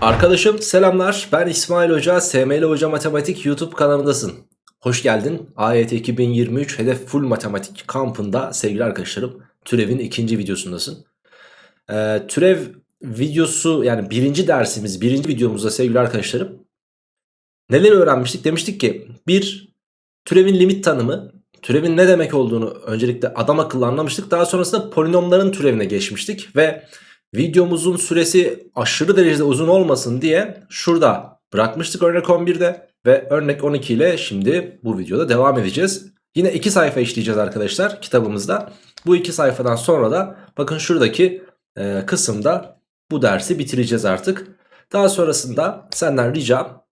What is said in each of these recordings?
Arkadaşım selamlar ben İsmail Hoca SML Hoca Matematik YouTube kanalındasın. Hoş geldin AYT 2023 Hedef Full Matematik kampında sevgili arkadaşlarım türevin ikinci videosundasın. Ee, türev videosu yani birinci dersimiz birinci videomuzda sevgili arkadaşlarım neler öğrenmiştik demiştik ki bir türevin limit tanımı türevin ne demek olduğunu öncelikle adam akıllı anlamıştık daha sonrasında polinomların türevine geçmiştik ve Videomuzun süresi aşırı derecede uzun olmasın diye şurada bırakmıştık örnek 11'de ve örnek 12 ile şimdi bu videoda devam edeceğiz. Yine iki sayfa işleyeceğiz arkadaşlar kitabımızda. Bu iki sayfadan sonra da bakın şuradaki e, kısımda bu dersi bitireceğiz artık. Daha sonrasında senden ricam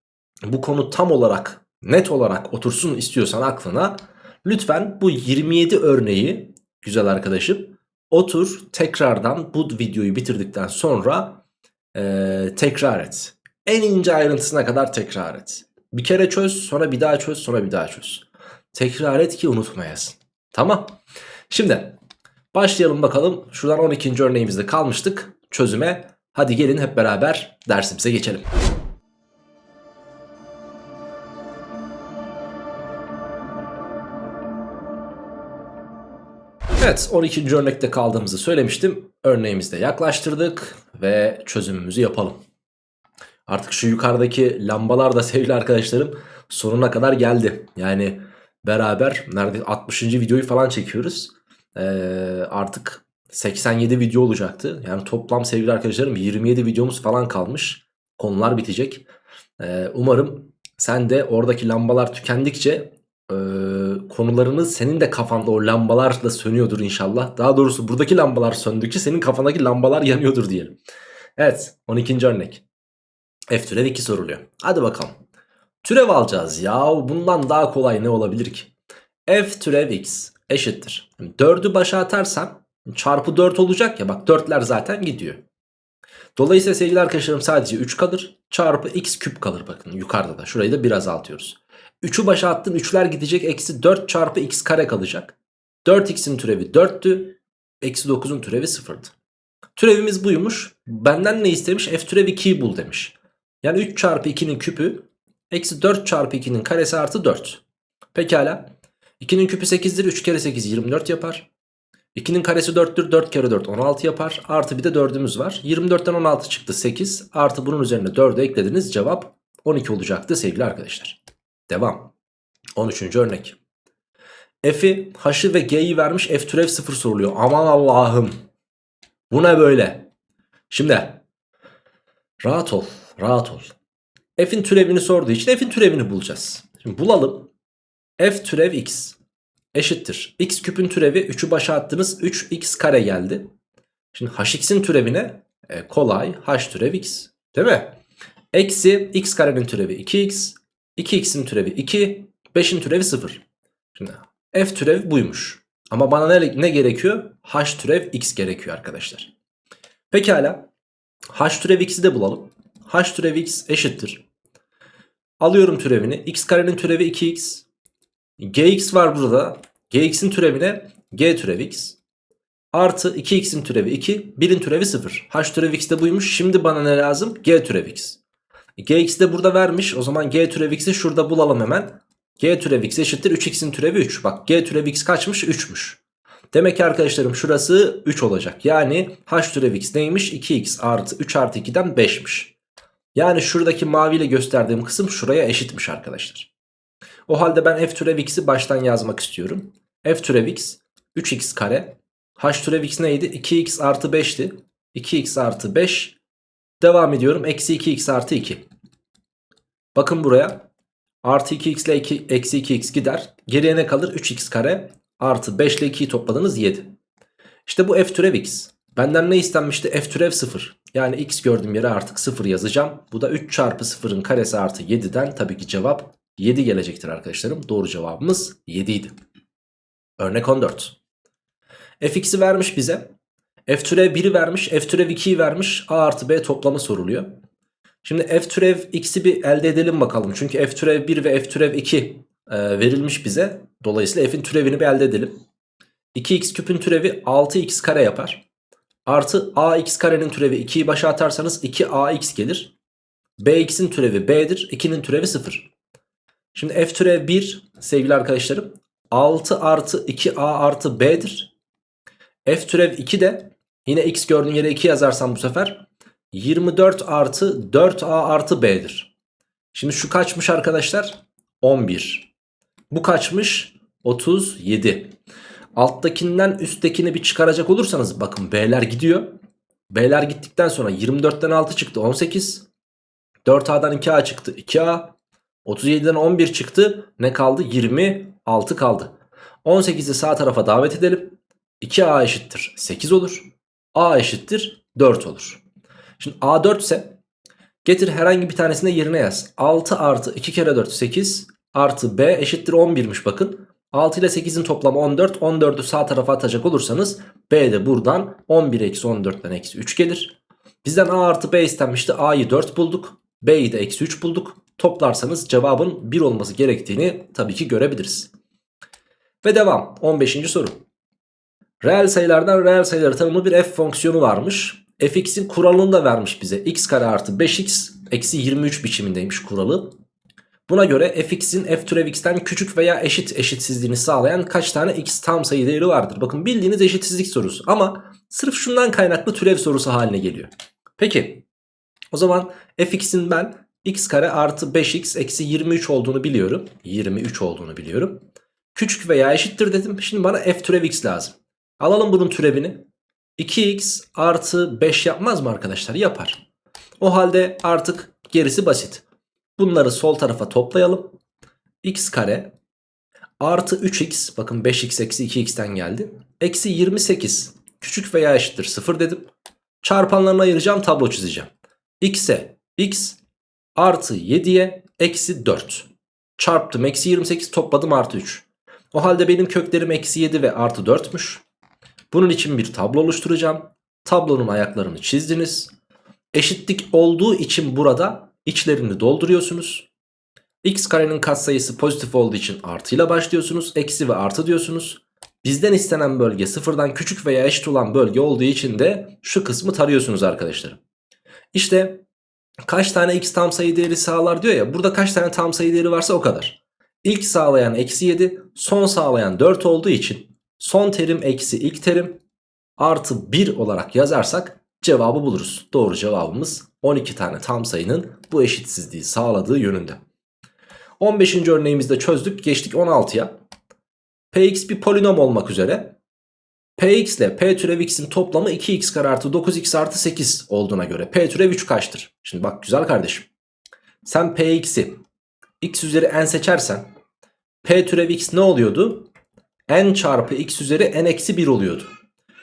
bu konu tam olarak net olarak otursun istiyorsan aklına lütfen bu 27 örneği güzel arkadaşım Otur tekrardan bu videoyu bitirdikten sonra e, tekrar et. En ince ayrıntısına kadar tekrar et. Bir kere çöz sonra bir daha çöz sonra bir daha çöz. Tekrar et ki unutmayasın. Tamam. Şimdi başlayalım bakalım. Şuradan 12. örneğimizde kalmıştık. Çözüme. Hadi gelin hep beraber dersimize geçelim. Evet 12. örnekte kaldığımızı söylemiştim. Örneğimizde yaklaştırdık ve çözümümüzü yapalım. Artık şu yukarıdaki lambalar da sevgili arkadaşlarım sonuna kadar geldi. Yani beraber neredeyse 60. videoyu falan çekiyoruz. Ee, artık 87 video olacaktı. Yani toplam sevgili arkadaşlarım 27 videomuz falan kalmış. Konular bitecek. Ee, umarım sen de oradaki lambalar tükendikçe e, konularını senin de kafanda o lambalarla sönüyordur inşallah. Daha doğrusu buradaki lambalar söndükçe senin kafandaki lambalar yanıyordur diyelim. Evet 12. örnek. F türev 2 soruluyor. Hadi bakalım. Türev alacağız ya bundan daha kolay ne olabilir ki? F türev x eşittir. 4'ü başa atarsam çarpı 4 olacak ya bak 4'ler zaten gidiyor. Dolayısıyla sevgili arkadaşlarım sadece 3 kalır. Çarpı x küp kalır bakın yukarıda da. Şurayı da bir azaltıyoruz. 3'ü başa attın 3'ler gidecek. Eksi 4 çarpı x kare kalacak. 4x'in türevi 4'tü. Eksi 9'un türevi 0'dı. Türevimiz buymuş. Benden ne istemiş? F türevi 2'yi bul demiş. Yani 3 çarpı 2'nin küpü. Eksi 4 çarpı 2'nin karesi artı 4. Pekala. 2'nin küpü 8'dir. 3 kere 8 24 yapar. 2'nin karesi 4'tür. 4 kere 4 16 yapar. Artı bir de 4'ümüz var. 24'ten 16 çıktı 8. Artı bunun üzerine 4'ü eklediniz. Cevap 12 olacaktı sevgili arkadaşlar. Devam. 13. örnek. F'i, H'ı ve G'yi vermiş F türev 0 soruluyor. Aman Allah'ım. Bu ne böyle? Şimdi rahat ol, rahat ol. F'in türevini sorduğu için F'in türevini bulacağız. Şimdi bulalım. F türev x eşittir. x küpün türevi 3'ü başa attınız 3x kare geldi. Şimdi hx'in türevine e, kolay h türev x değil mi? Eksi x karenin türevi 2x 2x'in türevi 2, 5'in türevi 0. Şimdi f türev buymuş. Ama bana ne, ne gerekiyor? h türev x gerekiyor arkadaşlar. Pekala. h türev x'i de bulalım. h türev x eşittir. Alıyorum türevini. x karenin türevi 2x. gx var burada. gx'in türevine g türev x. Artı 2x'in türevi 2. 1'in türevi 0. h türev x de buymuş. Şimdi bana ne lazım? g türev x. Gx de burada vermiş. O zaman g türev x'i şurada bulalım hemen. g türev x eşittir 3x'in türevi 3. Bak g türev x kaçmış? 3'müş. Demek ki arkadaşlarım şurası 3 olacak. Yani h türev x neymiş? 2x artı 3 artı 2'den 5'miş. Yani şuradaki maviyle gösterdiğim kısım şuraya eşitmiş arkadaşlar. O halde ben f türev x'i baştan yazmak istiyorum. f türev x 3x kare. h türev x neydi? 2x artı 5'ti. 2x artı 5 Devam ediyorum. Eksi 2x artı 2. Bakın buraya. Artı 2x ile 2, eksi 2x gider. Geriye ne kalır? 3x kare artı 5 ile 2'yi topladınız 7. İşte bu f türev x. Benden ne istenmişti? f türev 0. Yani x gördüğüm yere artık 0 yazacağım. Bu da 3 çarpı 0'ın karesi artı 7'den tabii ki cevap 7 gelecektir arkadaşlarım. Doğru cevabımız 7 idi. Örnek 14. fx'i vermiş bize. F türev 1'i vermiş. F türev 2'yi vermiş. A artı B toplamı soruluyor. Şimdi F türev x'i bir elde edelim bakalım. Çünkü F türev 1 ve F türev 2 e, verilmiş bize. Dolayısıyla F'in türevini bir elde edelim. 2x küpün türevi 6x kare yapar. Artı ax karenin türevi 2'yi başa atarsanız 2ax gelir. Bx'in türevi B'dir. 2'nin türevi 0. Şimdi f türev 1 sevgili arkadaşlarım 6 artı 2a artı b'dir. f türev 2 de yine x gördüğün yere 2 yazarsam bu sefer 24 artı 4a artı b'dir. Şimdi şu kaçmış arkadaşlar? 11. Bu kaçmış? 37. Alttakinden üsttekini bir çıkaracak olursanız bakın b'ler gidiyor. B'ler gittikten sonra 24'ten 6 çıktı 18. 4A'dan 2A çıktı 2A. 37'den 11 çıktı. Ne kaldı? 26 kaldı. 18'i sağ tarafa davet edelim. 2A eşittir 8 olur. A eşittir 4 olur. Şimdi A 4 ise getir herhangi bir tanesine yerine yaz. 6 artı 2 kere 4 8 artı B eşittir 11'miş bakın. 6 ile 8'in toplamı 14. 14'ü sağ tarafa atacak olursanız B de buradan 11 eksi 14'ten eksi 3 gelir. Bizden A artı B istenmişti. A'yı 4 bulduk. B'yi de eksi 3 bulduk. Toplarsanız cevabın 1 olması gerektiğini tabii ki görebiliriz. Ve devam. 15. soru. Reel sayılardan reel sayıları tanımlı bir f fonksiyonu varmış. fx'in kuralını da vermiş bize. x kare artı 5x eksi 23 biçimindeymiş kuralı. Buna göre fx'in f türev x'ten küçük veya eşit eşitsizliğini sağlayan kaç tane x tam sayı değeri vardır? Bakın bildiğiniz eşitsizlik sorusu ama sırf şundan kaynaklı türev sorusu haline geliyor. Peki o zaman fx'in ben x kare artı 5x eksi 23 olduğunu biliyorum. 23 olduğunu biliyorum. Küçük veya eşittir dedim. Şimdi bana f türev x lazım. Alalım bunun türevini. 2x artı 5 yapmaz mı arkadaşlar? Yapar. O halde artık gerisi basit. Bunları sol tarafa toplayalım. x kare artı 3x bakın 5x eksi 2x'ten geldi. Eksi 28 küçük veya eşittir 0 dedim. Çarpanlarını ayıracağım tablo çizeceğim. x'e x artı 7'ye eksi 4. Çarptım eksi 28 topladım artı 3. O halde benim köklerim eksi 7 ve artı 4'müş. Bunun için bir tablo oluşturacağım. Tablonun ayaklarını çizdiniz. Eşitlik olduğu için burada içlerini dolduruyorsunuz. x karenin katsayısı pozitif olduğu için artıyla başlıyorsunuz. Eksi ve artı diyorsunuz. Bizden istenen bölge sıfırdan küçük veya eşit olan bölge olduğu için de şu kısmı tarıyorsunuz arkadaşlar. İşte kaç tane x tam sayı değeri sağlar diyor ya. Burada kaç tane tam sayı değeri varsa o kadar. İlk sağlayan eksi 7 son sağlayan 4 olduğu için son terim eksi ilk terim artı 1 olarak yazarsak cevabı buluruz. Doğru cevabımız 12 tane tam sayının bu eşitsizliği sağladığı yönünde. 15. örneğimizde çözdük. Geçtik 16'ya. Px bir polinom olmak üzere. Px ile P türev x'in toplamı 2x kare artı 9x artı 8 olduğuna göre P türev 3 kaçtır? Şimdi bak güzel kardeşim. Sen Px'i x üzeri n seçersen P türev x ne oluyordu? N çarpı x üzeri n eksi 1 oluyordu.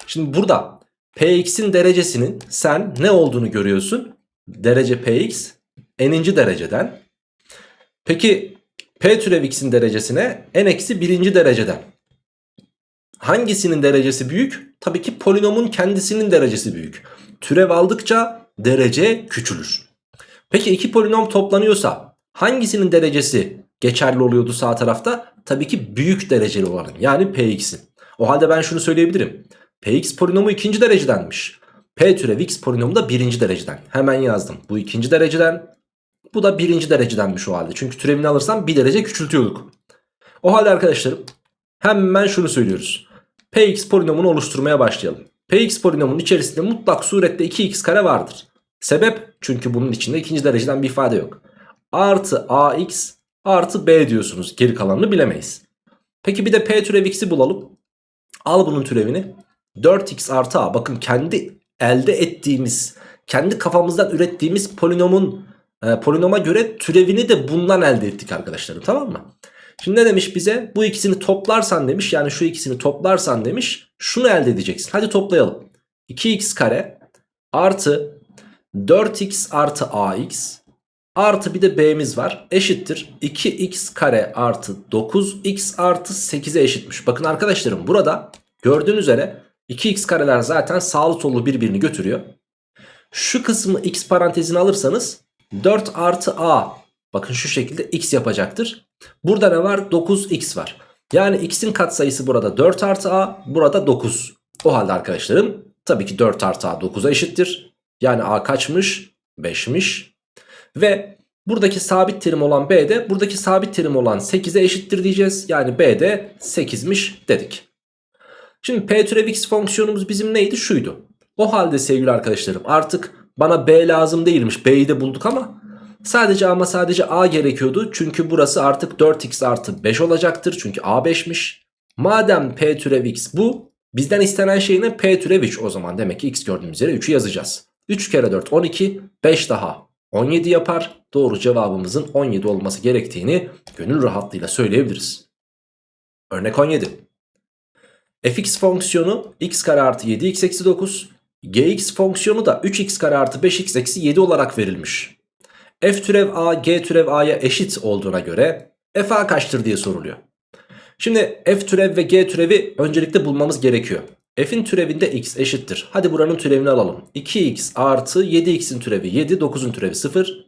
Şimdi burada Px'in derecesinin sen ne olduğunu görüyorsun? Derece Px n'inci dereceden. Peki P türev x'in derecesine n eksi birinci dereceden. Hangisinin derecesi büyük? Tabii ki polinomun kendisinin derecesi büyük. Türev aldıkça derece küçülür. Peki iki polinom toplanıyorsa hangisinin derecesi geçerli oluyordu sağ tarafta? Tabii ki büyük dereceli olanın yani Px'in. O halde ben şunu söyleyebilirim. Px polinomu ikinci derecedenmiş. P türev x polinomu da birinci dereceden. Hemen yazdım. Bu ikinci dereceden. Bu da birinci derecedenmiş o halde. Çünkü türevini alırsam bir derece küçültüyorduk. O halde arkadaşlarım hemen şunu söylüyoruz. Px polinomunu oluşturmaya başlayalım. Px polinomunun içerisinde mutlak surette 2x kare vardır. Sebep çünkü bunun içinde ikinci dereceden bir ifade yok. Artı ax artı b diyorsunuz. Geri kalanını bilemeyiz. Peki bir de p türev x'i bulalım. Al bunun türevini. 4x artı a bakın kendi elde ettiğimiz kendi kafamızdan ürettiğimiz polinomun e, polinoma göre türevini de bundan elde ettik arkadaşlarım tamam mı? Şimdi ne demiş bize bu ikisini toplarsan demiş yani şu ikisini toplarsan demiş şunu elde edeceksin hadi toplayalım 2x kare artı 4x artı ax artı bir de b'miz var eşittir 2x kare artı 9x artı 8'e eşitmiş bakın arkadaşlarım burada gördüğünüz üzere 2x kareler zaten sağlı sollu birbirini götürüyor. Şu kısmı x parantezine alırsanız 4 artı a bakın şu şekilde x yapacaktır. Burada ne var? 9x var. Yani x'in katsayısı burada 4 artı a burada 9. O halde arkadaşlarım tabii ki 4 artı a 9'a eşittir. Yani a kaçmış? 5'miş. Ve buradaki sabit terim olan b de buradaki sabit terim olan 8'e eşittir diyeceğiz. Yani b de 8'miş dedik. Şimdi p türev x fonksiyonumuz bizim neydi? Şuydu. O halde sevgili arkadaşlarım artık bana b lazım değilmiş. b'yi de bulduk ama sadece ama sadece a gerekiyordu. Çünkü burası artık 4x artı 5 olacaktır. Çünkü a 5'miş. Madem p türev x bu bizden istenen şey ne? p türev 3 o zaman demek ki x gördüğümüz yere 3'ü yazacağız. 3 kere 4 12 5 daha 17 yapar. Doğru cevabımızın 17 olması gerektiğini gönül rahatlığıyla söyleyebiliriz. Örnek 17. fx fonksiyonu x kare artı 7x eksi 9 gx fonksiyonu da 3x kare artı 5x eksi 7 olarak verilmiş. f türev a g türev a'ya eşit olduğuna göre f a kaçtır diye soruluyor. Şimdi f türev ve g türevi öncelikle bulmamız gerekiyor. F'in türevinde x eşittir. Hadi buranın türevini alalım. 2x artı 7x'in türevi 7, 9'un türevi 0.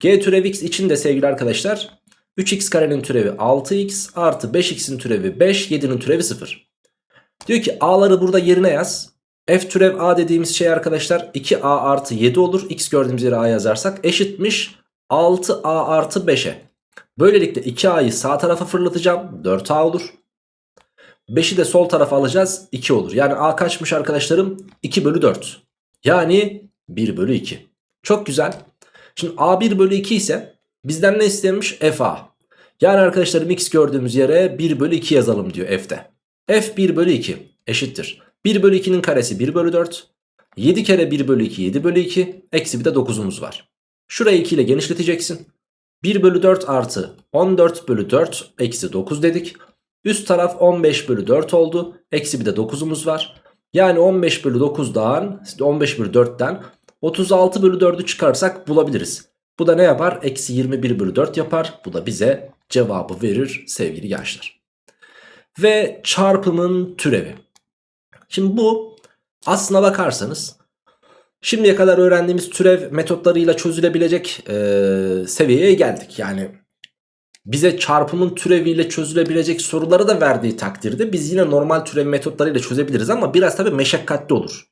g türev x için de sevgili arkadaşlar 3x karenin türevi 6x artı 5x'in türevi 5, 7'nin türevi 0. Diyor ki a'ları burada yerine yaz. f türev a dediğimiz şey arkadaşlar 2a artı 7 olur. x gördüğümüz yere a yazarsak eşitmiş 6a artı 5'e. Böylelikle 2a'yı sağ tarafa fırlatacağım. 4a olur. 5'i de sol tarafa alacağız. 2 olur. Yani a kaçmış arkadaşlarım? 2 bölü 4. Yani 1 bölü 2. Çok güzel. Şimdi a 1 bölü 2 ise bizden ne istemiş? fa. Yani arkadaşlarım x gördüğümüz yere 1 bölü 2 yazalım diyor f'te. f 1 bölü 2 eşittir. 1 bölü 2'nin karesi 1 bölü 4. 7 kere 1 bölü 2 7 bölü 2. Eksi bir de 9'umuz var. Şurayı 2 ile genişleteceksin. 1 bölü 4 artı 14 bölü 4 eksi 9 dedik. Üst taraf 15 bölü 4 oldu. Eksi bir de 9'umuz var. Yani 15 bölü 9'dan 15 bölü 4'ten 36 bölü 4'ü çıkarsak bulabiliriz. Bu da ne yapar? Eksi 21 bölü 4 yapar. Bu da bize cevabı verir sevgili gençler. Ve çarpımın türevi. Şimdi bu aslına bakarsanız şimdiye kadar öğrendiğimiz türev metotlarıyla çözülebilecek e, seviyeye geldik. Yani bize çarpımın türeviyle çözülebilecek soruları da verdiği takdirde biz yine normal türev metotlarıyla çözebiliriz ama biraz tabi meşakkatli olur.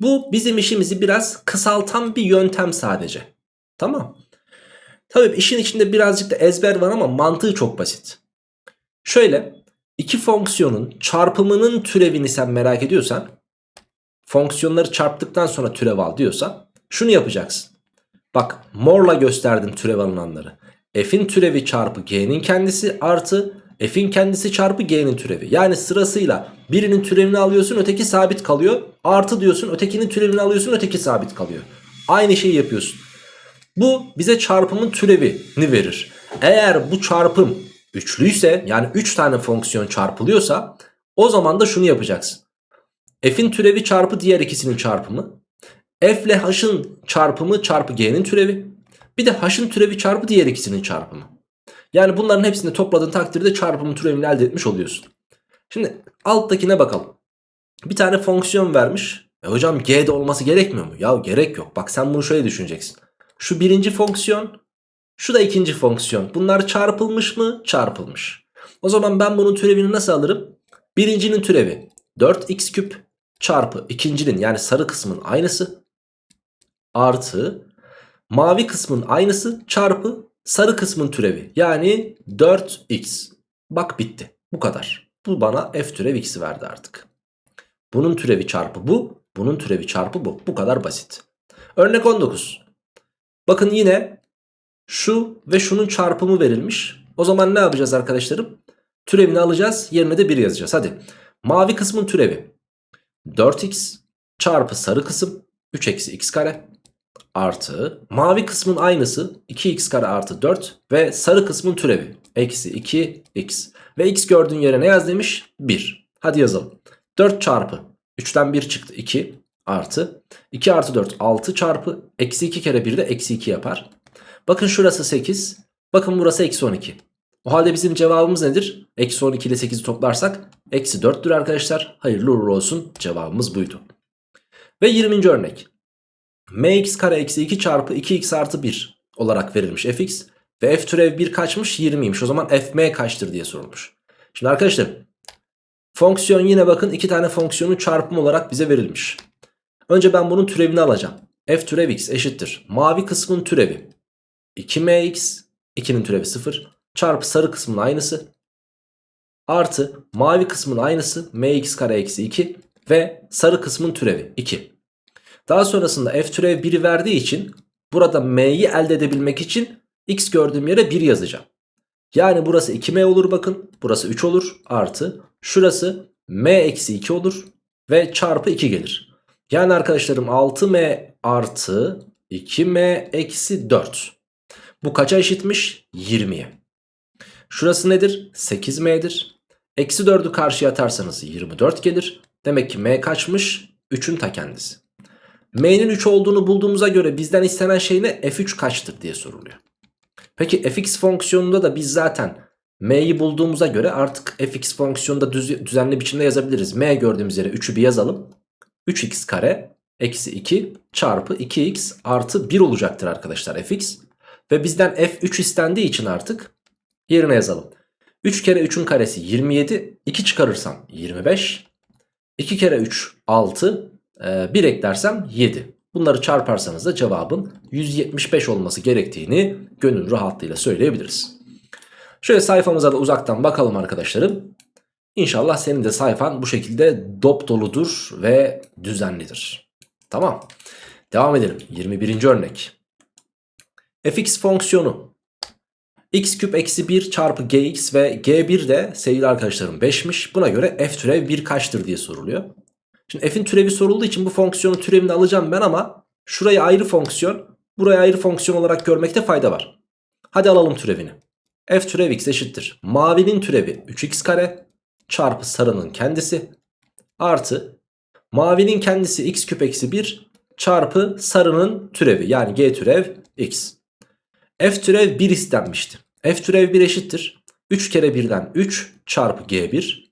Bu bizim işimizi biraz kısaltan bir yöntem sadece. Tamam. Tabi işin içinde birazcık da ezber var ama mantığı çok basit. Şöyle iki fonksiyonun çarpımının türevini sen merak ediyorsan fonksiyonları çarptıktan sonra türev al diyorsa şunu yapacaksın. Bak morla gösterdim türev alınanları f'in türevi çarpı g'nin kendisi artı f'in kendisi çarpı g'nin türevi. Yani sırasıyla birinin türevini alıyorsun öteki sabit kalıyor. Artı diyorsun ötekinin türevini alıyorsun öteki sabit kalıyor. Aynı şeyi yapıyorsun. Bu bize çarpımın türevini verir. Eğer bu çarpım üçlüyse yani 3 üç tane fonksiyon çarpılıyorsa o zaman da şunu yapacaksın. F'in türevi çarpı diğer ikisinin çarpımı. F ile H'ın çarpımı çarpı G'nin türevi. Bir de h'ın türevi çarpı diğer ikisinin çarpımı. Yani bunların hepsini topladığın takdirde çarpımın türevini elde etmiş oluyorsun. Şimdi alttakine bakalım. Bir tane fonksiyon vermiş. E hocam g'de olması gerekmiyor mu? Ya gerek yok. Bak sen bunu şöyle düşüneceksin. Şu birinci fonksiyon. Şu da ikinci fonksiyon. Bunlar çarpılmış mı? Çarpılmış. O zaman ben bunun türevini nasıl alırım? Birincinin türevi 4x küp çarpı ikincinin yani sarı kısmın aynısı artı mavi kısmın aynısı çarpı sarı kısmın türevi. Yani 4x. Bak bitti. Bu kadar. Bu bana f türev x'i verdi artık. Bunun türevi çarpı bu. Bunun türevi çarpı bu. Bu kadar basit. Örnek 19. Bakın yine şu ve şunun çarpımı verilmiş. O zaman ne yapacağız arkadaşlarım? Türevini alacağız. Yerine de 1 yazacağız. Hadi. Mavi kısmın türevi. 4x çarpı sarı kısım 3 eksi x kare artı mavi kısmın aynısı 2x kare artı 4 ve sarı kısmın türevi eksi 2x ve x gördüğün yere ne yaz demiş? 1 hadi yazalım. 4 çarpı 3'ten 1 çıktı 2 artı. 2 artı 4 6 çarpı eksi 2 kere 1 de eksi 2 yapar. Bakın şurası 8 bakın burası eksi 12 o halde bizim cevabımız nedir? Eksi 12 ile 8'i toplarsak eksi 4'tür arkadaşlar. Hayırlı uğurlu olsun. Cevabımız buydu. Ve 20. örnek mx kare eksi 2 çarpı 2x artı 1 olarak verilmiş fx. Ve f türev 1 kaçmış 20'ymiş. O zaman fm kaçtır diye sorulmuş. Şimdi arkadaşlar fonksiyon yine bakın iki tane fonksiyonun çarpımı olarak bize verilmiş. Önce ben bunun türevini alacağım. f türev x eşittir. Mavi kısmın türevi. 2mx 2'nin türevi 0 çarpı sarı kısmın aynısı artı mavi kısmın aynısı mx kare eksi 2 ve sarı kısmın türevi 2. Daha sonrasında f türev 1'i verdiği için burada m'yi elde edebilmek için x gördüğüm yere 1 yazacağım. Yani burası 2m olur bakın. Burası 3 olur. Artı şurası m eksi 2 olur. Ve çarpı 2 gelir. Yani arkadaşlarım 6m artı 2m eksi 4. Bu kaça eşitmiş? 20'ye. Şurası nedir? 8m'dir. Eksi 4'ü karşıya atarsanız 24 gelir. Demek ki m kaçmış? 3'ün ta kendisi. M'nin 3 olduğunu bulduğumuza göre bizden istenen şey ne? f3 kaçtır diye soruluyor. Peki fx fonksiyonunda da biz zaten m'yi bulduğumuza göre artık fx fonksiyonunda düz, düzenli biçimde yazabiliriz. m gördüğümüz yere 3'ü bir yazalım. 3x kare eksi 2 çarpı 2x artı 1 olacaktır arkadaşlar fx. Ve bizden f3 istendiği için artık yerine yazalım. 3 kere 3'ün karesi 27. 2 çıkarırsam 25. 2 kere 3 6. 1 eklersem 7. Bunları çarparsanız da cevabın 175 olması gerektiğini gönül rahatlığıyla söyleyebiliriz. Şöyle sayfamıza da uzaktan bakalım arkadaşlarım. İnşallah senin de sayfan bu şekilde dop doludur ve düzenlidir. Tamam. Devam edelim. 21. örnek. fx fonksiyonu x küp eksi 1 çarpı gx ve g1 de sevgili arkadaşlarım 5'miş. Buna göre f türev 1 kaçtır diye soruluyor. Şimdi f'in türevi sorulduğu için bu fonksiyonun türevini alacağım ben ama şurayı ayrı fonksiyon, burayı ayrı fonksiyon olarak görmekte fayda var. Hadi alalım türevini. f türev x eşittir. Mavinin türevi 3x kare çarpı sarının kendisi artı mavinin kendisi x küp eksi 1 çarpı sarının türevi yani g türev x. f türev 1 istenmişti. f türev 1 eşittir. 3 kere 1'den 3 çarpı g1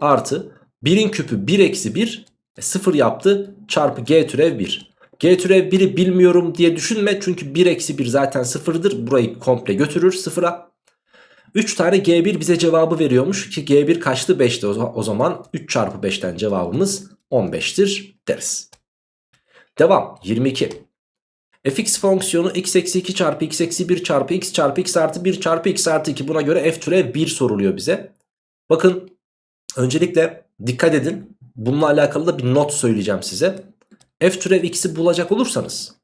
artı 1'in küpü 1 eksi 1 0 yaptı çarpı g türev 1. G türev 1'i bilmiyorum diye düşünme çünkü 1 eksi 1 zaten 0'dır. Burayı komple götürür 0'a. 3 tane G1 bize cevabı veriyormuş ki G1 kaçtı 5'ti o zaman 3 çarpı 5'ten cevabımız 15'tir deriz. Devam 22. fx fonksiyonu x eksi 2 çarpı x eksi 1 çarpı x çarpı x artı 1 çarpı x artı 2 buna göre f türev 1 soruluyor bize. Bakın öncelikle dikkat edin bununla alakalı da bir not söyleyeceğim size. f türev x'i bulacak olursanız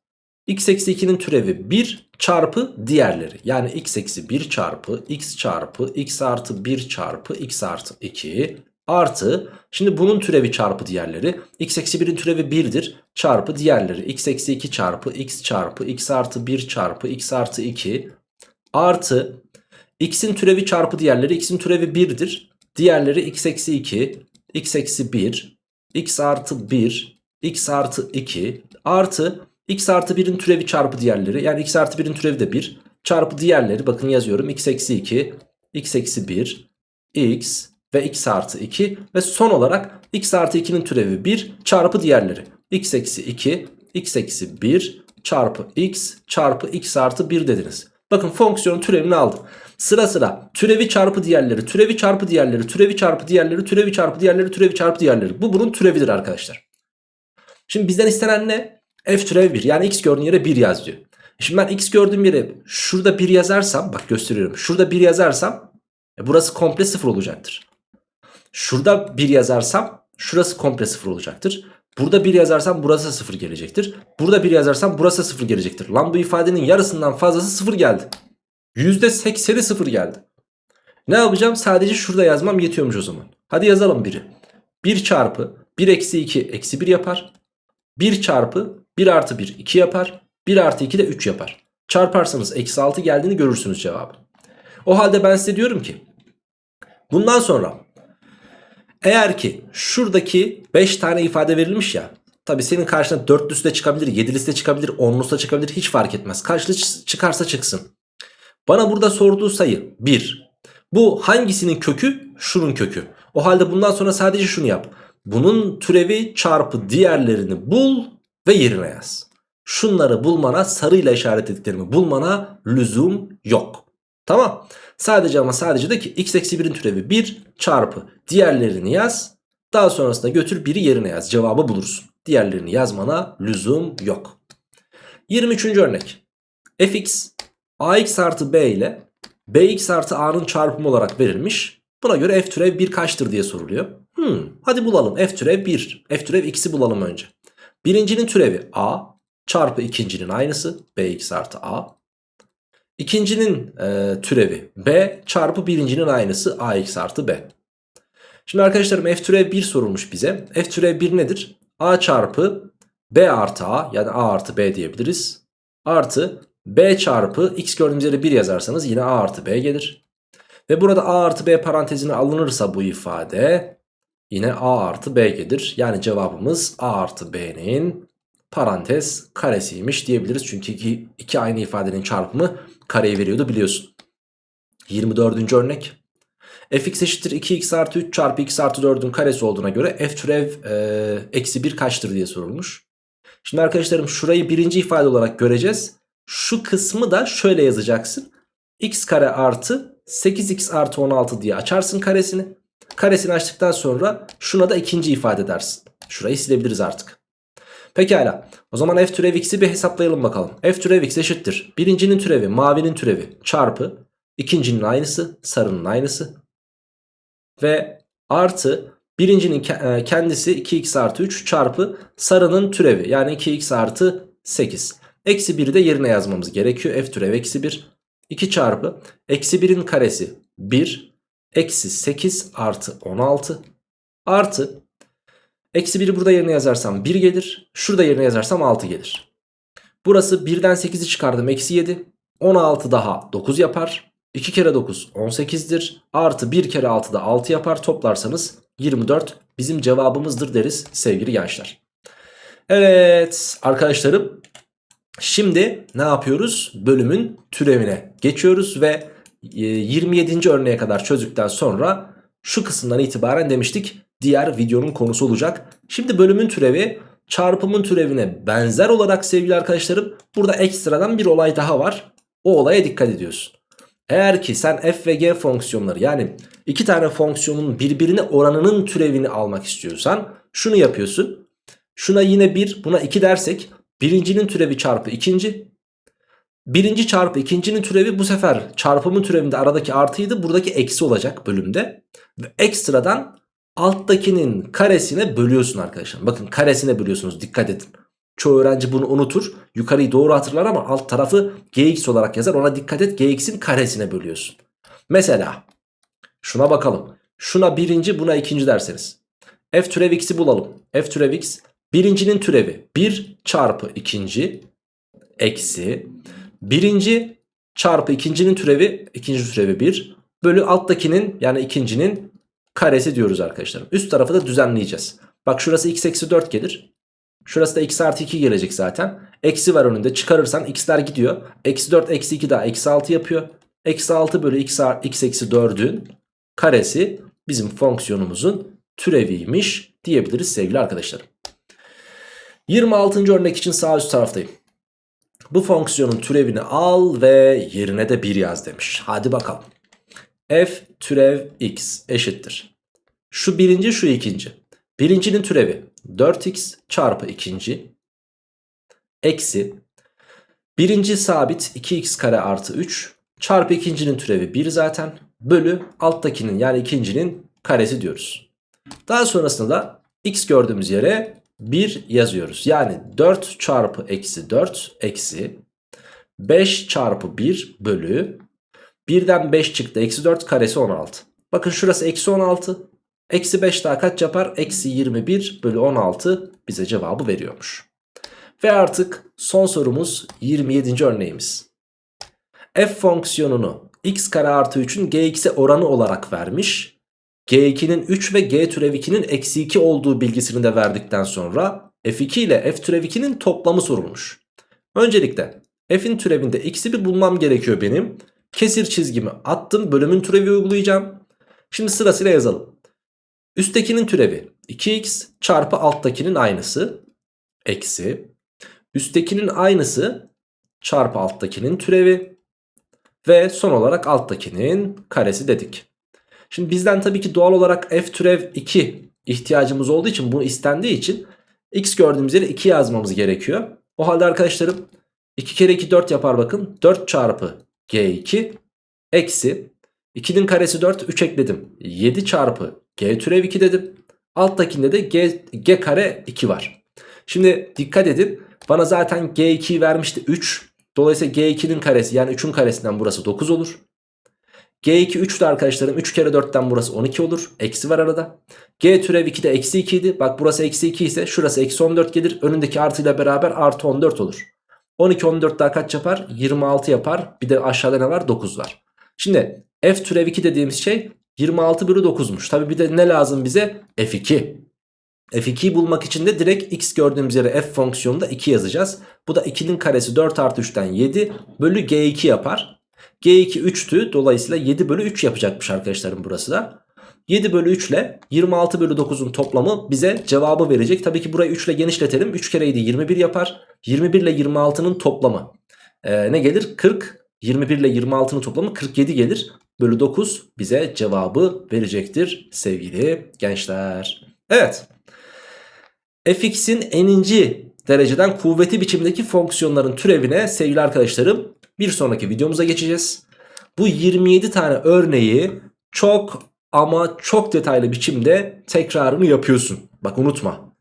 x eksi 2'nin türevi 1 çarpı diğerleri. Yani x eksi 1 çarpı x çarpı x artı 1 çarpı x artı 2 artı. Şimdi bunun türevi çarpı diğerleri. X eksi 1'in türevi 1'dir çarpı diğerleri. X eksi 2 çarpı x çarpı x artı 1 çarpı x artı 2 artı. X'in türevi çarpı diğerleri x'in türevi 1'dir diğerleri x eksi 2 x eksi 1 x artı 1 x artı 2 artı x artı 1'in türevi çarpı diğerleri yani x artı 1'in türevi de 1 çarpı diğerleri bakın yazıyorum x eksi 2 x eksi 1 x ve x artı 2 ve son olarak x artı 2'nin türevi 1 çarpı diğerleri x eksi 2 x eksi 1 çarpı x çarpı x artı 1 dediniz. Bakın fonksiyonun türevini aldım. Sıra sıra türevi çarpı diğerleri, türevi çarpı diğerleri, türevi çarpı diğerleri, türevi çarpı diğerleri, türevi çarpı diğerleri. Bu bunun türevidir arkadaşlar. Şimdi bizden istenen ne? F türev 1 yani x gördüğün yere 1 yaz diyor. Şimdi ben x gördüğüm yere şurada 1 yazarsam bak gösteriyorum. Şurada 1 yazarsam e burası komple 0 olacaktır. Şurada 1 yazarsam şurası komple 0 olacaktır. Burada 1 yazarsam burası 0 gelecektir. Burada 1 yazarsam burası 0 gelecektir. Lan bu ifadenin yarısından fazlası 0 geldi. %80'i 0 geldi. Ne yapacağım? Sadece şurada yazmam yetiyormuş o zaman. Hadi yazalım 1'i. 1 çarpı 1 eksi 2 eksi 1 yapar. 1 çarpı 1 artı 1 2 yapar. 1 artı 2 de 3 yapar. Çarparsanız eksi 6 geldiğini görürsünüz cevabı. O halde ben size diyorum ki bundan sonra eğer ki şuradaki 5 tane ifade verilmiş ya tabi senin karşına 4'lüsü de çıkabilir 7'lisi de çıkabilir 10'lusu da çıkabilir hiç fark etmez. Kaçlı çıkarsa çıksın. Bana burada sorduğu sayı 1. Bu hangisinin kökü? Şunun kökü. O halde bundan sonra sadece şunu yap. Bunun türevi çarpı diğerlerini bul ve yerine yaz. Şunları bulmana sarıyla işaretlediklerimi bulmana lüzum yok. Tamam. Sadece ama sadece de ki x eksi 1'in türevi 1 çarpı diğerlerini yaz. Daha sonrasında götür 1'i yerine yaz. Cevabı bulursun. Diğerlerini yazmana lüzum yok. 23. örnek. fx ax artı b ile bx artı a'nın çarpımı olarak verilmiş. Buna göre f türev 1 kaçtır diye soruluyor. Hmm, hadi bulalım f türev 1. f türev x'i bulalım önce. Birincinin türevi a çarpı ikincinin aynısı bx artı a. İkincinin e, türevi b çarpı birincinin aynısı ax artı b. Şimdi arkadaşlarım f türev 1 sorulmuş bize. f türev 1 nedir? a çarpı b artı a yani a artı b diyebiliriz. Artı b çarpı x gördüğümüz yere 1 yazarsanız yine a artı b gelir. Ve burada a artı b parantezine alınırsa bu ifade yine a artı b gelir. Yani cevabımız a artı b'nin parantez karesiymiş diyebiliriz. Çünkü iki, iki aynı ifadenin çarpımı kareyi veriyordu biliyorsun. 24. örnek. fx eşittir 2x artı 3 çarpı x artı 4'ün karesi olduğuna göre f türev e, eksi 1 kaçtır diye sorulmuş. Şimdi arkadaşlarım şurayı birinci ifade olarak göreceğiz. Şu kısmı da şöyle yazacaksın. x kare artı 8x artı 16 diye açarsın karesini. Karesini açtıktan sonra şuna da ikinci ifade dersin. Şurayı silebiliriz artık. Pekala. O zaman f türev x'i bir hesaplayalım bakalım. f türev x eşittir. Birincinin türevi mavinin türevi çarpı ikincinin aynısı sarının aynısı. Ve artı birincinin e, kendisi 2x artı 3 çarpı sarının türevi yani 2x artı 8. Eksi 1'i de yerine yazmamız gerekiyor. F türev eksi 1. 2 çarpı eksi 1'in karesi 1. Eksi 8 artı 16. Artı eksi 1'i burada yerine yazarsam 1 gelir. Şurada yerine yazarsam 6 gelir. Burası 1'den 8'i çıkardım eksi 7. 16 daha 9 yapar. 2 kere 9 18'dir. Artı 1 kere 6 da 6 yapar. Toplarsanız 24 bizim cevabımızdır deriz sevgili gençler. Evet arkadaşlarım Şimdi ne yapıyoruz? Bölümün türevine geçiyoruz ve 27. E, örneğe kadar çözdükten sonra şu kısımdan itibaren demiştik diğer videonun konusu olacak. Şimdi bölümün türevi çarpımın türevine benzer olarak sevgili arkadaşlarım burada ekstradan bir olay daha var. O olaya dikkat ediyorsun. Eğer ki sen f ve g fonksiyonları yani iki tane fonksiyonun birbirine oranının türevini almak istiyorsan şunu yapıyorsun. Şuna yine 1 buna 2 dersek Birincinin türevi çarpı ikinci. Birinci çarpı ikincinin türevi bu sefer çarpımın türevinde aradaki artıydı. Buradaki eksi olacak bölümde. Ve ekstradan alttakinin karesine bölüyorsun arkadaşlar. Bakın karesine bölüyorsunuz dikkat edin. Çoğu öğrenci bunu unutur. Yukarıyı doğru hatırlar ama alt tarafı gx olarak yazar. Ona dikkat et gx'in karesine bölüyorsun. Mesela şuna bakalım. Şuna birinci buna ikinci derseniz. F türev x'i bulalım. F türev x Birincinin türevi 1 çarpı ikinci eksi birinci çarpı ikincinin türevi ikinci türevi 1 bölü alttakinin yani ikincinin karesi diyoruz arkadaşlarım. Üst tarafı da düzenleyeceğiz. Bak şurası x eksi 4 gelir. Şurası da x artı 2 gelecek zaten. Eksi var önünde çıkarırsan x'ler gidiyor. Eksi 4 eksi 2 daha eksi 6 yapıyor. Eksi 6 bölü x, x eksi 4'ün karesi bizim fonksiyonumuzun türeviymiş diyebiliriz sevgili arkadaşlarım. 26. örnek için sağ üst taraftayım. Bu fonksiyonun türevini al ve yerine de 1 yaz demiş. Hadi bakalım. f türev x eşittir. Şu birinci şu ikinci. Birincinin türevi 4x çarpı ikinci eksi birinci sabit 2x kare artı 3 çarpı ikincinin türevi 1 zaten bölü alttakinin yani ikincinin karesi diyoruz. Daha sonrasında da x gördüğümüz yere 1 yazıyoruz. Yani 4 çarpı eksi 4 eksi 5 çarpı 1 bölü 1'den 5 çıktı. Eksi 4 karesi 16. Bakın şurası eksi 16. Eksi 5 daha kaç yapar? Eksi 21 bölü 16 bize cevabı veriyormuş. Ve artık son sorumuz 27. örneğimiz. F fonksiyonunu x kare artı 3'ün gx'e oranı olarak vermiş. G2'nin 3 ve G türev 2'nin eksi 2 olduğu bilgisini de verdikten sonra F2 ile F türev 2'nin toplamı sorulmuş. Öncelikle F'in türevinde x'i bir bulmam gerekiyor benim. Kesir çizgimi attım bölümün türevi uygulayacağım. Şimdi sırasıyla yazalım. Üsttekinin türevi 2x çarpı alttakinin aynısı eksi üsttekinin aynısı çarpı alttakinin türevi ve son olarak alttakinin karesi dedik. Şimdi bizden tabii ki doğal olarak f türev 2 ihtiyacımız olduğu için bunu istendiği için x gördüğümüz yere 2 yazmamız gerekiyor. O halde arkadaşlarım 2 kere 2 4 yapar bakın. 4 çarpı G2 eksi 2'nin karesi 4 3 ekledim. 7 çarpı G türev 2 dedim. Alttakinde de G, G kare 2 var. Şimdi dikkat edin. Bana zaten G2'yi vermişti 3. Dolayısıyla G2'nin karesi yani 3'ün karesinden burası 9 olur. G2 3'tü arkadaşlarım. 3 kere 4'ten burası 12 olur. Eksi var arada. G türev 2 de eksi 2 idi. Bak burası eksi 2 ise şurası eksi 14 gelir. Önündeki artıyla beraber artı 14 olur. 12 14 daha kaç yapar? 26 yapar. Bir de aşağıda ne var? 9 var. Şimdi f türev 2 dediğimiz şey 26 bölü 9'muş. Tabi bir de ne lazım bize? f2. f2'yi bulmak için de direkt x gördüğümüz yere f fonksiyonunda 2 yazacağız. Bu da 2'nin karesi 4 artı 3'ten 7 bölü g2 yapar. G2 3'tü dolayısıyla 7 bölü 3 yapacakmış arkadaşlarım burası da. 7 bölü 3 ile 26 bölü 9'un toplamı bize cevabı verecek. Tabii ki burayı 3 ile genişletelim. 3 kere 7 21 yapar. 21 ile 26'nın toplamı ee, ne gelir? 40. 21 ile 26'nın toplamı 47 gelir. Bölü 9 bize cevabı verecektir sevgili gençler. Evet. fx'in n'inci dereceden kuvveti biçimdeki fonksiyonların türevine sevgili arkadaşlarım bir sonraki videomuza geçeceğiz. Bu 27 tane örneği çok ama çok detaylı biçimde tekrarını yapıyorsun. Bak unutma.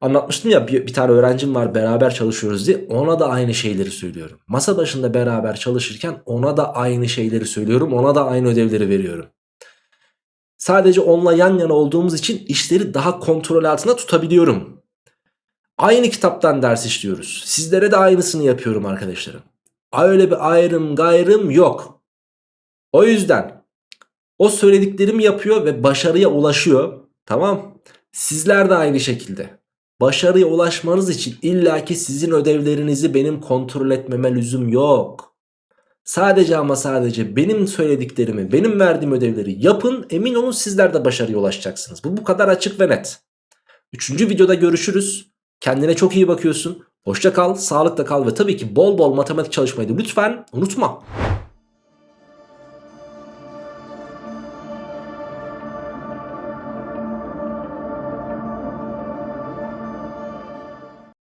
Anlatmıştım ya bir, bir tane öğrencim var beraber çalışıyoruz diye ona da aynı şeyleri söylüyorum. Masa başında beraber çalışırken ona da aynı şeyleri söylüyorum. Ona da aynı ödevleri veriyorum. Sadece onunla yan yana olduğumuz için işleri daha kontrol altında tutabiliyorum. Aynı kitaptan ders işliyoruz. Sizlere de aynısını yapıyorum arkadaşlarım. Öyle bir ayrım gayrım yok. O yüzden o söylediklerimi yapıyor ve başarıya ulaşıyor. Tamam. Sizler de aynı şekilde. Başarıya ulaşmanız için illaki sizin ödevlerinizi benim kontrol etmeme lüzum yok. Sadece ama sadece benim söylediklerimi, benim verdiğim ödevleri yapın. Emin olun sizler de başarıya ulaşacaksınız. Bu bu kadar açık ve net. Üçüncü videoda görüşürüz. Kendine çok iyi bakıyorsun. Hoşça kal, sağlıkla kal ve tabii ki bol bol matematik çalışmayı da lütfen unutma.